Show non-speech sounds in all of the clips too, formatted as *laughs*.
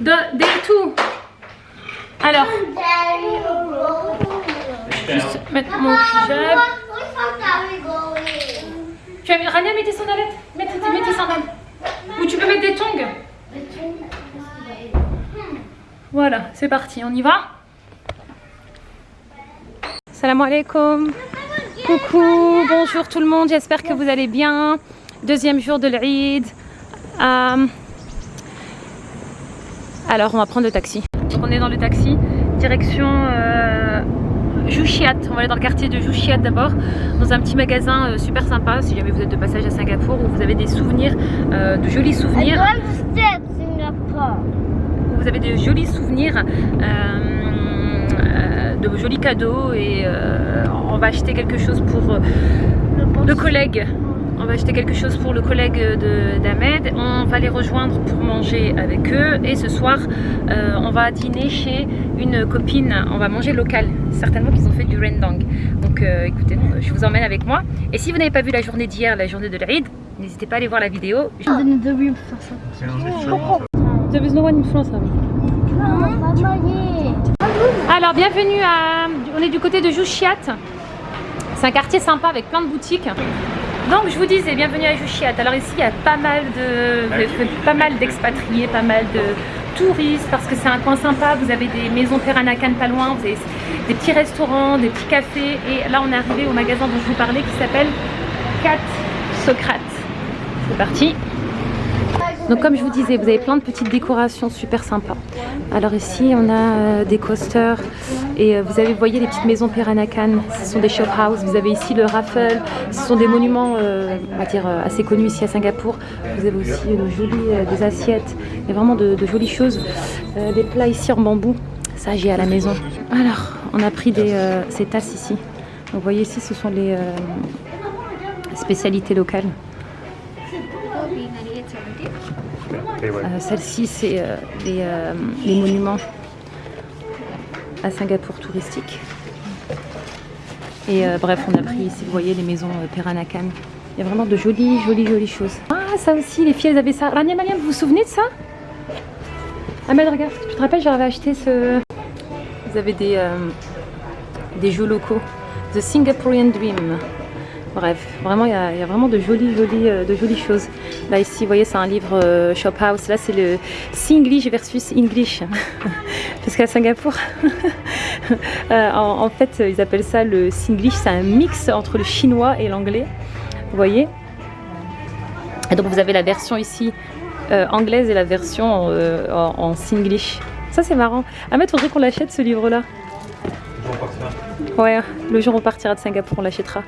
De, day two. Alors, juste mettre mon hijab. Tu as mis, Rania, mets tes sandalettes? Mets, mets tes sandales. Ou tu peux mettre des tongs? Voilà, c'est parti, on y va? Salam alaikum. Coucou, bonjour tout le monde, j'espère que vous allez bien. Deuxième jour de l'Eid. Euh, alors, on va prendre le taxi. Donc, on est dans le taxi, direction euh, Jouchiat. On va aller dans le quartier de Jouchiat d'abord, dans un petit magasin euh, super sympa. Si jamais vous êtes de passage à Singapour, où vous avez des souvenirs, euh, de jolis souvenirs. Vous avez de jolis souvenirs, euh, de jolis cadeaux et euh, on va acheter quelque chose pour euh, le collègue. On va acheter quelque chose pour le collègue de- d'Ahmed. On va les rejoindre pour manger avec eux. Et ce soir, euh, on va dîner chez une copine. On va manger local. Certainement qu'ils ont fait du rendang. Donc euh, écoutez, je vous emmène avec moi. Et si vous n'avez pas vu la journée d'hier, la journée de l'Eid, n'hésitez pas à aller voir la vidéo. There is no one in France, Rami. Alors, bienvenue à... On est du côté de Jouchiat. C'est un quartier sympa avec plein de boutiques. Donc, je vous disais, bienvenue à Jouchiat. Alors ici, il y a pas mal de, pas mal d'expatriés, pas mal de touristes, parce que c'est un coin sympa. Vous avez des maisons Peranakan pas loin, vous avez des petits restaurants, des petits cafés. Et là, on est arrivé au magasin dont je vous parlais qui s'appelle Cat Socrate. C'est parti. Donc comme je vous disais, vous avez plein de petites décorations super sympas. Alors ici, on a euh, des coasters et euh, vous avez, vous voyez les petites maisons Peranakan, ce sont des shop house. Vous avez ici le raffle, ce sont des monuments, euh, on va dire, euh, assez connus ici à Singapour. Vous avez aussi euh, jolies, euh, des assiettes, il y a vraiment de, de jolies choses. Euh, des plats ici en bambou, ça j'ai à la maison. Alors, on a pris des, ces tasses ici. Donc, vous voyez ici, ce sont les spécialités locales. Celle-ci, c'est les monuments à Singapour touristiques. Et euh, bref, on a pris ici, vous voyez, les maisons euh, Peranakan. Il y a vraiment de jolies, jolies, jolies choses. Ah, ça aussi, les filles, elles avaient ça. Rania Mariam, vous vous souvenez de ça? Ahmed, regarde, tu te rappelles, j'avais acheté ce... Vous avez des, euh, des jeux locaux. The Singaporean Dream. Bref, vraiment, il y, a, vraiment de jolies, jolies, de jolies choses. Là, ici, vous voyez, c'est un livre Shop House. Là, c'est le Singlish versus English. *laughs* Parce qu'à Singapour, *laughs* euh, en, en fait, ils appellent ça le Singlish. C'est un mix entre le chinois et l'anglais. Vous voyez Et donc, vous avez la version ici euh, anglaise et la version euh, en, en Singlish. Ça, c'est marrant. Ahmed, faudrait qu'on l'achète, ce livre-là. Ouais, le jour où on partira de Singapour, on l'achètera.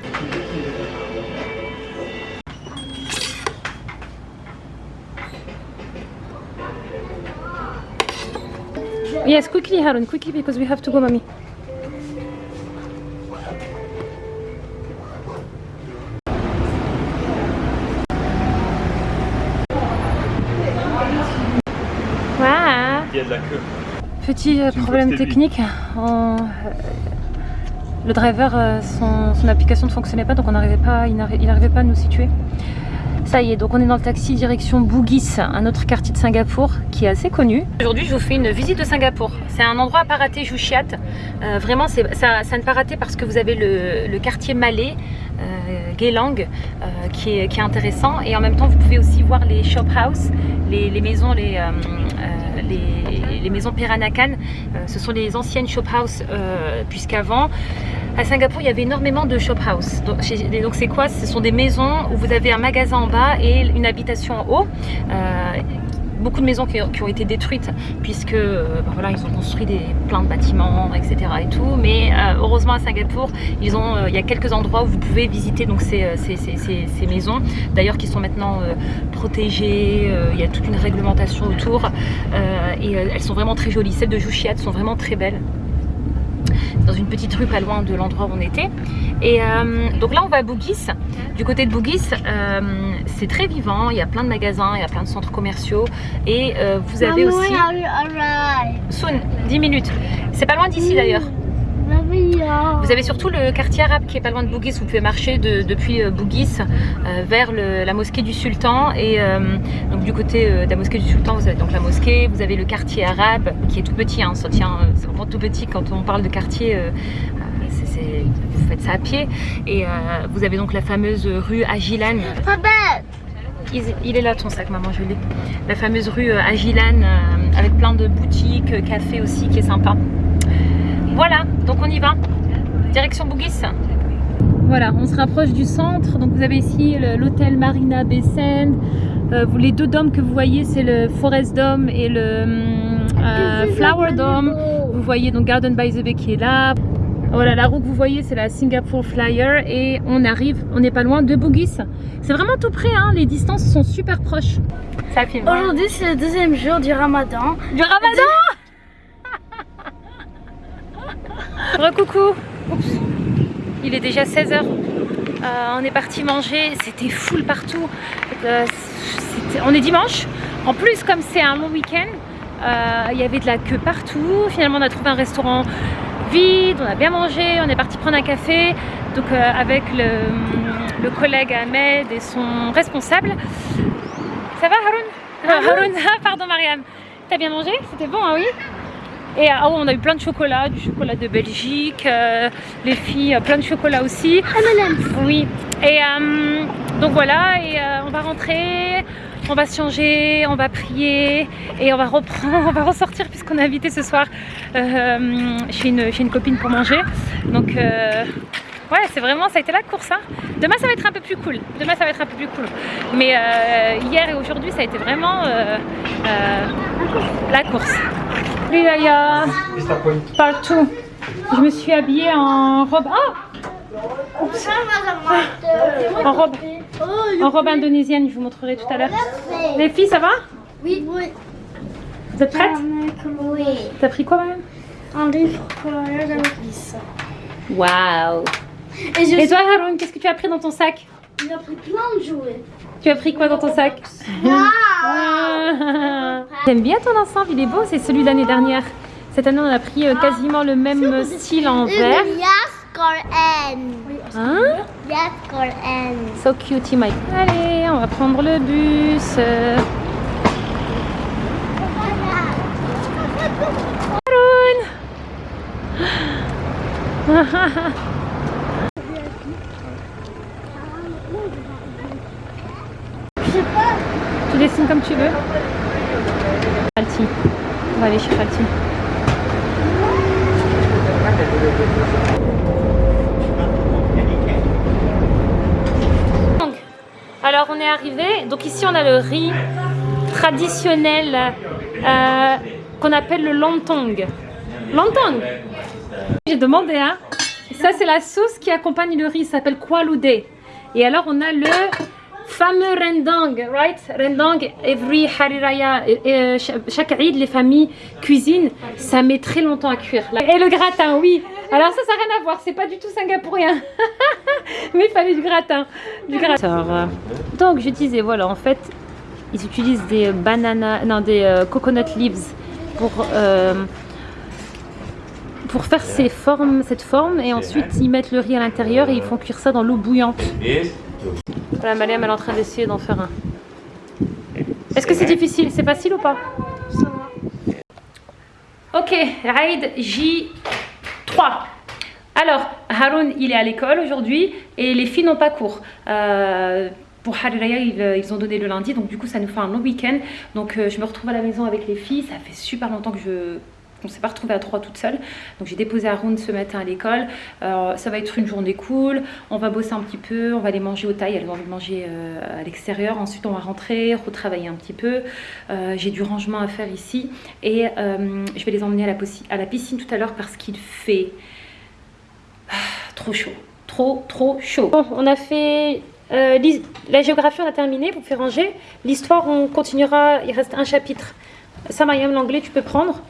Yes, quickly, Harun, quickly, because we have to go, mommy. Voilà. Il y a de la queue. Petit euh, problème technique. On- euh, Le driver, euh, son, son application ne fonctionnait pas, donc on n'arrivait pas, il n'arrivait pas à nous situer. Ça y est, donc on est dans le taxi direction Bugis, un autre quartier de Singapour qui est assez connu. Aujourd'hui, je vous fais une visite de Singapour. C'est un endroit à pas rater, Jouchiat. Euh, vraiment, c'est ça, ça ne pas rater parce que vous avez le, quartier malais, euh, Geylang, euh, qui, est, qui est intéressant. Et en même temps, vous pouvez aussi voir les shop house, les, les maisons, les, euh, les, maisons Peranakan. Euh, ce sont les anciennes shop house, euh, puisqu'avant, à Singapour, il y avait énormément de shop house. Donc, c'est quoi? Ce sont des maisons où vous avez un magasin en bas et une habitation en haut. Beaucoup de maisons qui, ont été détruites puisque euh, voilà, ils ont construit des, plein de bâtiments, etc. et. Mais euh, heureusement à Singapour, euh, il y a quelques endroits où vous pouvez visiter donc ces, ces, maisons. D'ailleurs, qui sont maintenant protégées. il y a toute une réglementation autour et elles sont vraiment très jolies. Celles de Jouchiat sont vraiment très belles dans une petite rue pas loin de l'endroit où on était. Et euh, donc là, on va à Bugis. Du côté de Bugis, euh, c'est très vivant. Il y a plein de magasins, il y a plein de centres commerciaux. Et euh, vous avez aussi... Soon, 10 minutes. C'est pas loin d'ici d'ailleurs. Vous avez surtout le quartier arabe qui est pas loin de Bougis. Vous pouvez marcher depuis euh, Bougis euh, vers la mosquée du Sultan. Et donc du côté de la mosquée du Sultan, vous avez donc la mosquée. Vous avez le quartier arabe qui est tout petit. Hein, ça tient, c'est vraiment tout petit quand on parle de quartier. vous faites ça à pied. Et vous avez donc la fameuse rue Agilan. Il, est là ton sac maman, je l'ai. La fameuse rue Agilan avec plein de boutiques, cafés aussi qui est sympa. Voilà, donc on y va. Direction Bougis. Voilà, on se rapproche du centre. Donc vous avez ici l'hôtel Marina Bessène. Euh, les deux dômes que vous voyez, c'est le Forest Dome et le euh, Flower Dome. Vous voyez donc Garden by the Bay qui est là. Voilà, la roue que vous voyez, c'est la Singapore Flyer et on arrive, on n'est pas loin de Bougis. C'est vraiment tout près, hein, les distances sont super proches. Ça filme. Aujourd'hui, c'est le deuxième jour du ramadan. Du ramadan Recoucou Il est déjà 16h. Euh, on est parti manger, c'était full partout. Euh, on est dimanche. En plus, comme c'est un long week-end, euh, il y avait de la queue partout. Finalement, on a trouvé un restaurant vide, on a bien mangé, on est parti prendre un café. Donc avec le, collègue Ahmed et son responsable. Ça va Haroun? Haroun, *laughs* pardon Mariam. T'as bien mangé? C'était bon, hein, oui? Et ah, on a eu plein de chocolat, du chocolat de Belgique, euh, les filles, plein de chocolat aussi. Oui. Et euh, donc voilà, et euh, on va rentrer, on va se changer, on va prier et on va reprendre, *laughs* on va ressortir puisqu'on est invité ce soir chez une, chez, une, copine pour manger. Donc ouais, c'est vraiment, ça a été la course. Hein. Demain, ça va être un peu plus cool. Demain, ça va être un peu plus cool. Mais hier et aujourd'hui, ça a été vraiment la course. Salut Laïa Partout Je me suis habillée en robe... Ah! En robe, en robe indonésienne, je vous montrerai tout à l'heure. Les filles, ça va? Oui. Vous êtes prêtes Oui. T'as pris quoi même Un livre Waouh. Et, toi Haroun, qu'est-ce que tu as pris dans ton sac? J'ai pris plein de jouets. Tu as pris quoi dans ton sac J'aime bien ton ensemble, il est beau, c'est celui de l'année dernière. Cette année, on a pris euh, quasiment le même style en vert. Hein So cute, Mike. Allez, on va prendre le bus. Tu *laughs* comme tu veux. Alti. On va aller chez Alti. alors on est arrivé. Donc ici on a le riz traditionnel euh, qu'on appelle le lontong. Lontong J'ai demandé, hein. Ça c'est la sauce qui accompagne le riz, ça s'appelle Kualude. Et alors on a le fameux rendang, right? Rendang, every hariraya, euh, chaque Eid, les familles cuisinent, ça met très longtemps à cuire. Et le gratin, oui. Alors ça, ça n'a rien à voir, c'est pas du tout singapourien. *laughs* Mais il fallait du gratin. Du gratin. Donc je disais, voilà, en fait, ils utilisent des bananas, non, des euh, coconut leaves pour... Euh, pour faire ces formes, cette forme et ensuite ils mettent le riz à l'intérieur et ils font cuire ça dans l'eau bouillante. Voilà, Mariam elle est en train d'essayer d'en faire un. Est-ce que c'est difficile? C'est facile ou pas? Ok, raid J3. Alors, Haroun, il est à l'école aujourd'hui et les filles n'ont pas cours. Euh, pour Hariraya, ils, ils, ont donné le lundi, donc du coup ça nous fait un long week-end. Donc euh, je me retrouve à la maison avec les filles. Ça fait super longtemps que je on ne s'est pas retrouvé à trois toute seule. Donc j'ai déposé Haroun ce matin à l'école. ça va être une journée cool. On va bosser un petit peu. On va aller manger au taille. Elle a envie manger euh, à l'extérieur. Ensuite on va rentrer, retravailler un petit peu. Euh, j'ai du rangement à faire ici. Et euh, je vais les emmener à la, piscine tout à l'heure parce qu'il fait ah, trop chaud. Trop, trop chaud. Bon, on a fait la géographie, on a terminé pour faire ranger. L'histoire, on continuera. Il reste un chapitre. Ça, Mariam, l'anglais, tu peux prendre.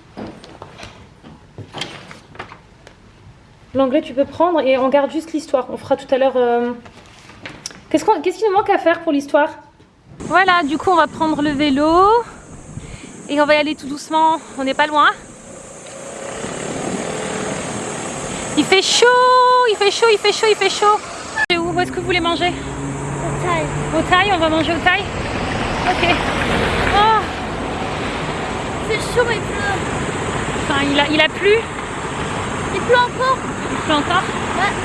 L'anglais, tu peux prendre et on garde juste l'histoire. On fera tout à l'heure... Euh, qu'est-ce qu'il nous manque à faire pour l'histoire? Voilà, du coup, on va prendre le vélo. Et on va y aller tout doucement. On n'est pas loin. Il fait chaud, il fait chaud, il fait chaud, il fait chaud. Et où, où est-ce que vous voulez manger? Au taille. Au taille, on va manger au taille Ok. Oh, C'est chaud mais il pleut. enfin, il, a, il a plu, Il pleut encore. Il pleut encore.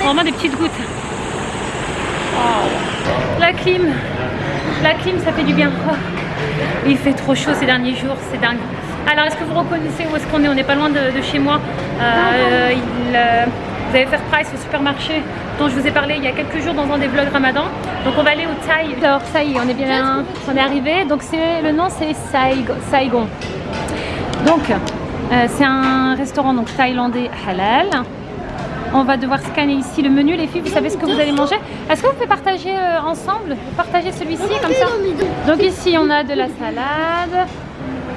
Vraiment des petites gouttes. Oh. La clim, la clim, ça fait du bien. Oh. Il fait trop chaud ces derniers jours, c'est dingue. Alors, est-ce que vous reconnaissez où est-ce qu'on est? On n'est pas loin de, chez moi. Euh, euh, vous avez Fair Price au supermarché dont je vous ai parlé il y a quelques jours dans un des vlogs Ramadan. Donc on va aller au Thaï. Alors ça on est bien, on est arrivé. Donc c'est le nom c'est. Saigon. Donc euh, c'est un restaurant donc thaïlandais halal. On va devoir scanner ici le menu. Les filles, vous savez ce que vous allez manger? Est-ce que vous pouvez partager euh, ensemble Partager celui-ci comme ça? Donc ici, on a de la salade,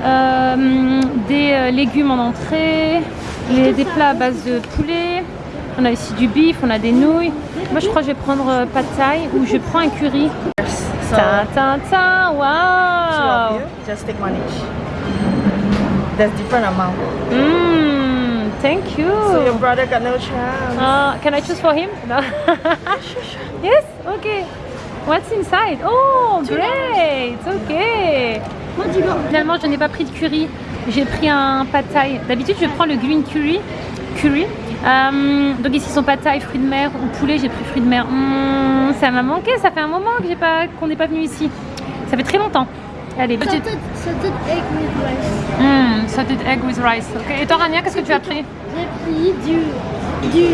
euh, des euh, légumes en entrée, les- des plats à base de poulet. On a ici du bif, on a des nouilles. Moi, je crois que je vais prendre euh, pad thai ou je prends un curry. Ta ta wow just take one each. There's different amount. Mmm, thank you. So your brother got no chance. Uh, can I choose for him? No. *laughs* yes? Okay. What's inside? Oh, great! Okay. Finalement, je n'ai pas pris de curry. J'ai pris un pad thai. D'habitude, je prends le green curry. curry. Euh, donc ici, son pad thai, fruits de mer ou poulet. J'ai pris fruits de mer. Hmm, ça m'a manqué. Ça fait un moment que j'ai pas, qu'on n'est pas venu ici. Ça fait très longtemps. Allez, petite. Salted, egg with rice. Salted egg with rice. Et toi, Rania, qu'est-ce que tu as pris? J'ai pris du, du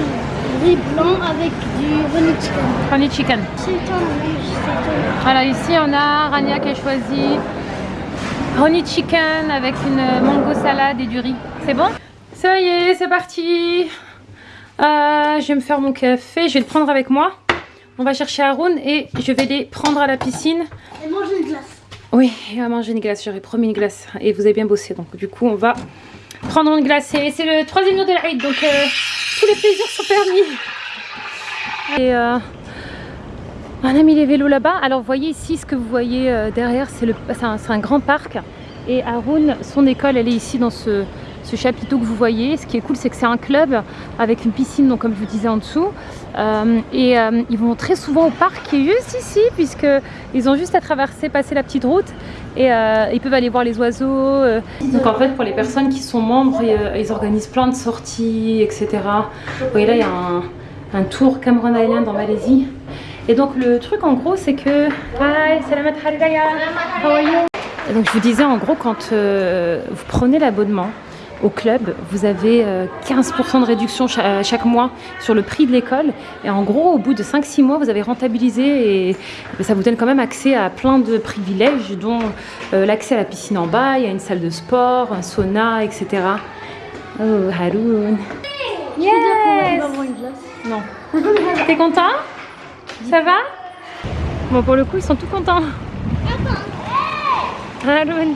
riz blanc avec du honey chicken. Honey chicken. Alors ici on a Rania qui a choisi honey chicken avec une mango salade et du riz. C'est bon? Ça y est, c'est parti. Euh, je vais me faire mon café, je vais le prendre avec moi. On va chercher Haroun et je vais les prendre à la piscine. Et. Oui, il va manger une glace, j'aurais promis une glace. Et vous avez bien bossé, donc du coup on va prendre une glace. Et c'est le troisième jour de l'Aïd, donc euh, tous les plaisirs sont permis. Et euh, on a mis les vélos là-bas. Alors vous voyez ici, ce que vous voyez euh, derrière, c'est un grand parc. Et Haroun, son école, elle est ici dans ce, ce chapiteau que vous voyez. Ce qui est cool, c'est que c'est un club avec une piscine, donc comme je vous disais en dessous. Euh, et euh, ils vont très souvent au parc qui est juste ici, puisque ils ont juste à traverser, passer la petite route et euh, ils peuvent aller voir les oiseaux. Donc en fait, pour les personnes qui sont membres, ils, organisent plein de sorties, etc. Vous voyez là, il y a un, un tour Cameron Island en Malaisie. Et donc le truc en gros, c'est que... Hi, salamat how are you? Et Donc je vous disais en gros, quand euh, vous prenez l'abonnement au club, vous avez euh, 15% de réduction cha- chaque mois sur le prix de l'école. Et en gros, au bout de 5-6 mois, vous avez rentabilisé et ça vous donne quand même accès à plein de privilèges, dont euh, l'accès à la piscine en bas, il y a une salle de sport, un sauna, etc. Oh, Haroun. Yes. Non. T'es content? Ça va? Bon, pour le coup, ils sont tout contents. Haroun.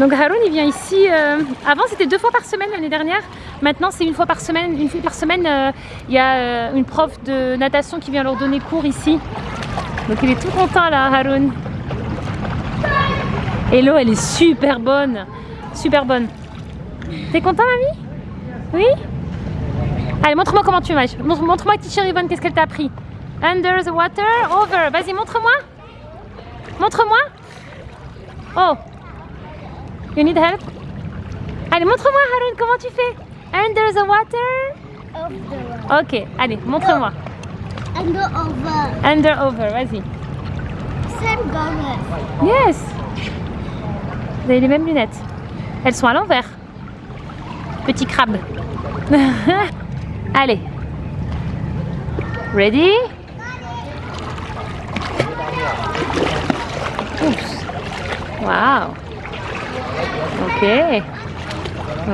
Donc Haroun, il vient ici. euh, avant, c'était deux fois par semaine l'année dernière. Maintenant, c'est une fois par semaine. Une fois par semaine, euh, il y a euh, une prof de natation qui vient leur donner cours ici. Donc il est tout content là, Haroun. Et l'eau, elle est super bonne. Super bonne. T'es content, mamie? Oui? Allez, montre-moi comment tu nages. Montre- Montre-moi, teacher Yvonne, qu'est-ce qu'elle t'a appris? Under the water, over. Vas-y, montre-moi. Montre-moi. Oh. You need help? Allez, montre-moi, Haroun, comment tu fais? Under the water? Road. Ok, allez, montre-moi. Go over. Under, over, vas-y. Same goggles. Yes Vous avez les mêmes lunettes. Elles sont à l'envers. Petit crabe. *laughs* Allez. Ready? Oups. Wow. Ok.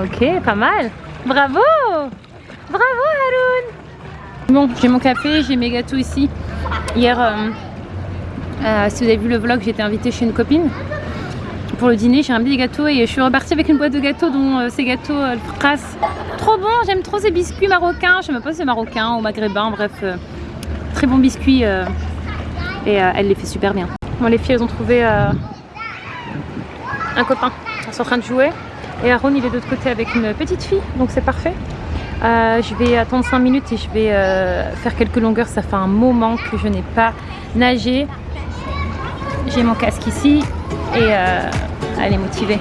Ok, pas mal. Bravo Bravo Haroun Bon, j'ai mon café, j'ai mes gâteaux ici. Hier, euh, euh, si vous avez vu le vlog, été invitée chez une copine pour le dîner. J'ai ramené des gâteaux et je suis repartie avec une boîte de gâteaux, dont euh, ces gâteaux Fras. Trop bon, j'aime trop ces biscuits marocains. Je sais même pas si c'est marocain ou maghrébin, bref, très bon biscuit. et elle les fait super bien. Bon, les filles, elles ont trouvé un copain. Elles sont en train de jouer. Et Aaron, il est de l'autre côté avec une petite fille, donc c'est parfait. Euh, je vais attendre 5 minutes et je vais euh, faire quelques longueurs. Ça fait un moment que je n'ai pas nagé. J'ai mon casque ici et euh, elle est motivée.